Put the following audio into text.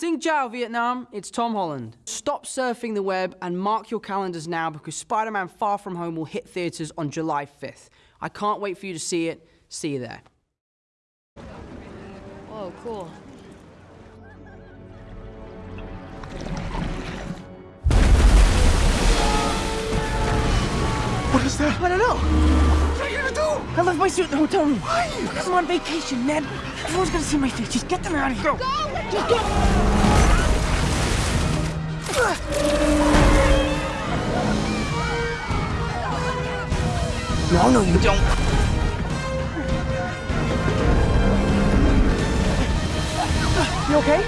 Xin chào Vietnam, it's Tom Holland. Stop surfing the web and mark your calendars now because Spider Man Far From Home will hit theatres on July 5th. I can't wait for you to see it. See you there. Whoa, cool. What is that? I don't know. You gonna do? I left my suit in the hotel room. Why? Because I'm on vacation, Ned. Everyone's gonna see my face. Just get them out of here. Go. Just go. No, no, you don't. You okay?